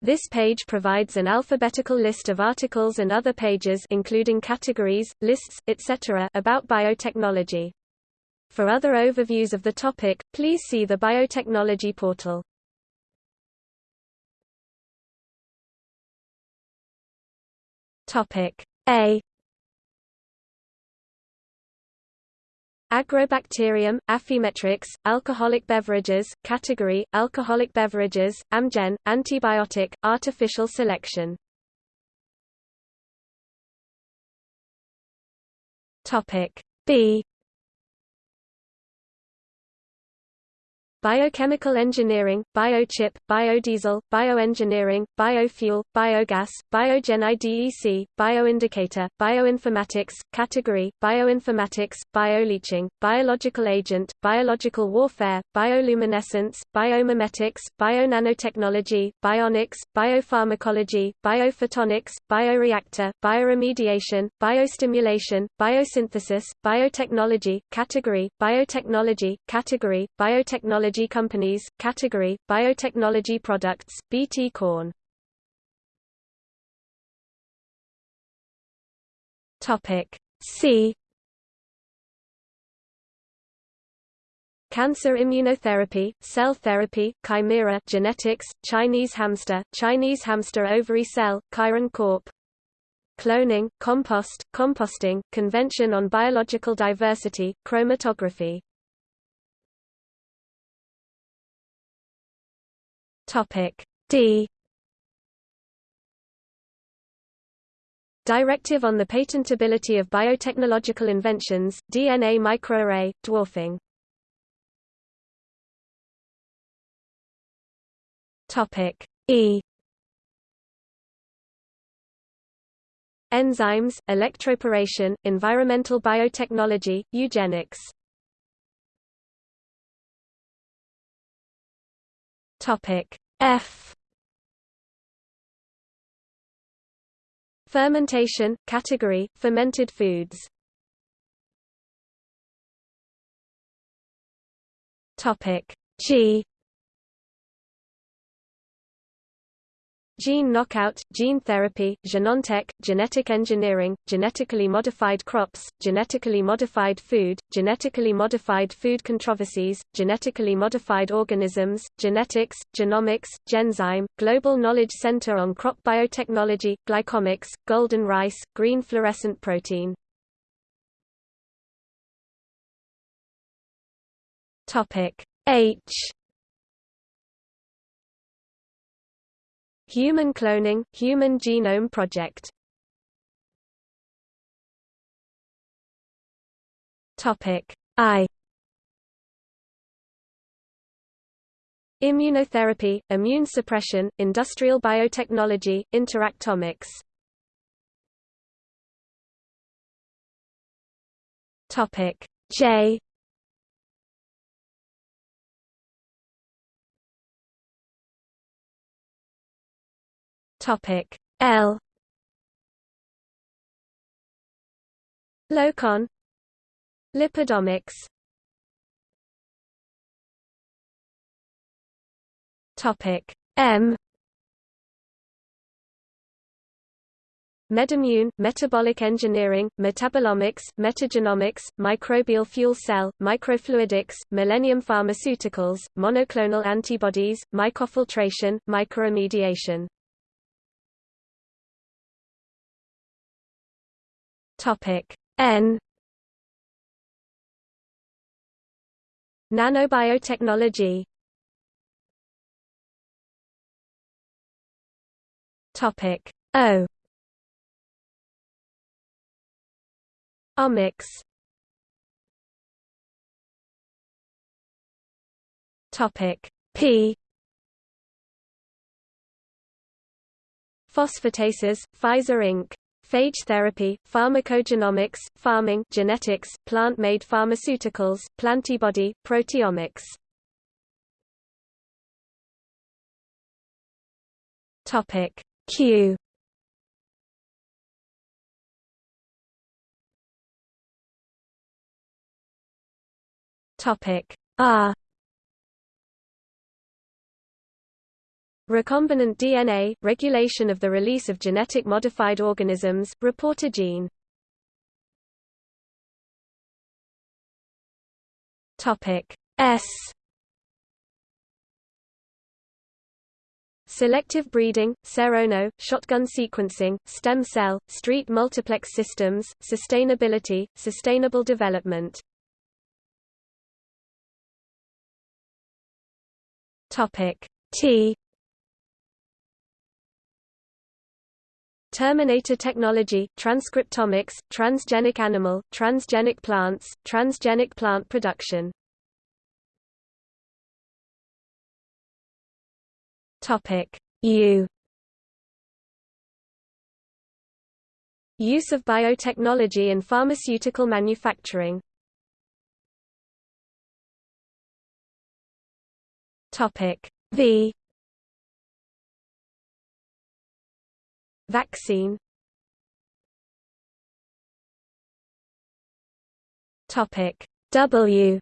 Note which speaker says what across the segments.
Speaker 1: This page provides an alphabetical list of articles and other pages including categories, lists, etc. about biotechnology. For other overviews of the topic, please see the biotechnology portal. Topic A Agrobacterium, Affymetrix, alcoholic beverages, category, alcoholic beverages, Amgen, antibiotic, artificial selection. B Biochemical engineering, biochip, biodiesel, bioengineering, biofuel, biogas, biogen IDEC, bioindicator, bioinformatics, category, bioinformatics, bioleaching, biological agent, biological warfare, bioluminescence, biomimetics, bionanotechnology, bionics, biopharmacology, biophotonics, bioreactor, bioremediation, biostimulation, biosynthesis, biotechnology, category, biotechnology, category, biotechnology biotechnology companies, category, biotechnology products, BT Corn. Topic C Cancer immunotherapy, cell therapy, chimera genetics, Chinese hamster, Chinese hamster ovary cell, Chiron Corp. Cloning, compost, composting, Convention on Biological Diversity, chromatography Topic D. Directive on the Patentability of Biotechnological Inventions, DNA Microarray, Dwarfing. Topic E. Enzymes, electroporation, environmental biotechnology, eugenics Topic F. Fermentation category fermented foods. Topic G Gene knockout, gene therapy, Genentech, genetic engineering, genetically modified crops, genetically modified food, genetically modified food controversies, genetically modified organisms, genetics, genomics, Genzyme, Global Knowledge Center on Crop Biotechnology, Glycomics, Golden Rice, Green Fluorescent Protein. H Human Cloning, Human Genome Project. Topic I. Immunotherapy, immune suppression, industrial biotechnology, interactomics. Topic J Topic L. Locon Lipidomics. Topic M. Medimmune, metabolic engineering, metabolomics, metagenomics, microbial fuel cell, microfluidics, Millennium Pharmaceuticals, monoclonal antibodies, mycofiltration, mycoremediation Topic. N. Nanobiotechnology. Topic. O. Omics. Topic. P. Phosphatases, Pfizer Inc. Phage therapy, pharmacogenomics, Pharming genetics, plant-made pharmaceuticals, plantibody, proteomics. Topic. Q. Topic. R Recombinant DNA – regulation of the release of genetic modified organisms, reporter gene. Topic S. Selective breeding, serono, shotgun sequencing, stem cell, street multiplex systems, sustainability, sustainable development. Topic T Terminator technology, transcriptomics, transgenic animal, transgenic plants, transgenic plant production. Topic. U. Use of biotechnology in pharmaceutical manufacturing. Topic. V Vaccine. Topic W.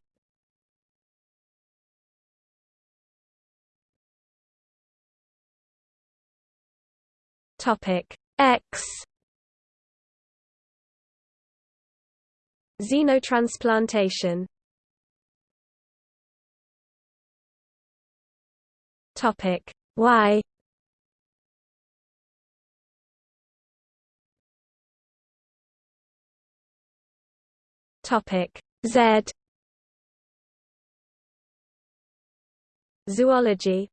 Speaker 1: Topic X. Xenotransplantation. Topic Y Topic Z. Zoology